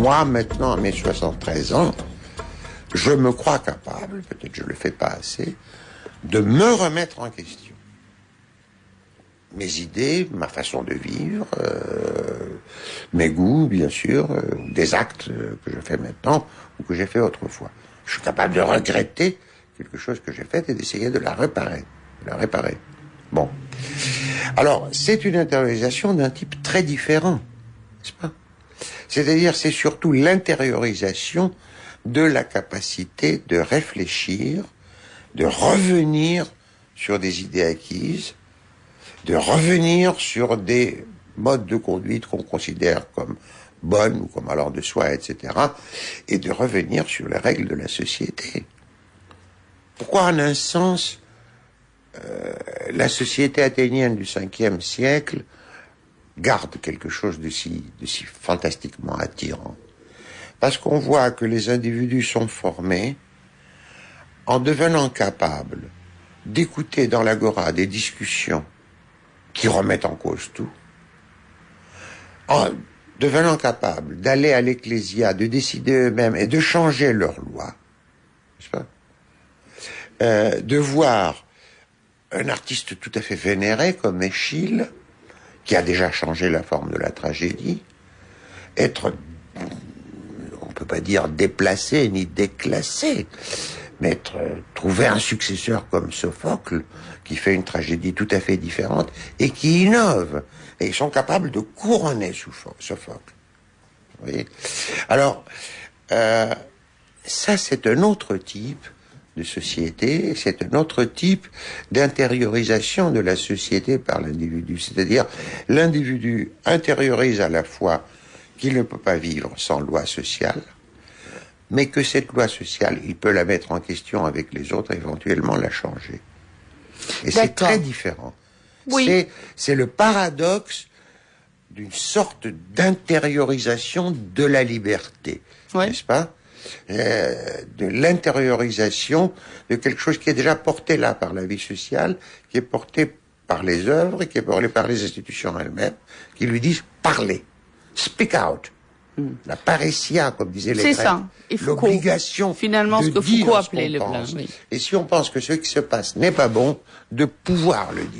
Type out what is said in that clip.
moi, maintenant, à mes 73 ans, je me crois capable, peut-être je le fais pas assez, de me remettre en question. Mes idées, ma façon de vivre, euh, mes goûts, bien sûr, euh, des actes que je fais maintenant ou que j'ai fait autrefois. Je suis capable de regretter quelque chose que j'ai fait et d'essayer de la réparer. De la réparer. Bon. Alors, c'est une intériorisation d'un type très différent, n'est-ce pas? C'est-à-dire, c'est surtout l'intériorisation de la capacité de réfléchir, de revenir sur des idées acquises, de revenir sur des modes de conduite qu'on considère comme bonnes ou comme allant de soi, etc., et de revenir sur les règles de la société. Pourquoi, en un sens, euh, la société athénienne du 5e siècle garde quelque chose de si, de si fantastiquement attirant. Parce qu'on voit que les individus sont formés en devenant capables d'écouter dans l'agora des discussions qui remettent en cause tout, en devenant capables d'aller à l'ecclésia, de décider eux-mêmes et de changer leurs lois, pas euh, de voir un artiste tout à fait vénéré comme Échille, qui a déjà changé la forme de la tragédie, être, on peut pas dire déplacé ni déclassé, mais être, trouver un successeur comme Sophocle, qui fait une tragédie tout à fait différente et qui innove. Et ils sont capables de couronner Sophocle. Vous voyez? Alors, euh, ça c'est un autre type de société, c'est un autre type d'intériorisation de la société par l'individu. C'est-à-dire, l'individu intériorise à la fois qu'il ne peut pas vivre sans loi sociale, mais que cette loi sociale, il peut la mettre en question avec les autres, éventuellement la changer. Et c'est très différent. Oui. C'est le paradoxe d'une sorte d'intériorisation de la liberté, n'est-ce pas? Euh, de l'intériorisation de quelque chose qui est déjà porté là par la vie sociale, qui est porté par les œuvres et qui est porté par les institutions elles-mêmes, qui lui disent parler, speak out. Hmm. La paressia, comme disait les C'est ça. L'obligation. Finalement, ce que Foucault appelait le plein. Et si on pense que ce qui se passe n'est pas bon, de pouvoir le dire.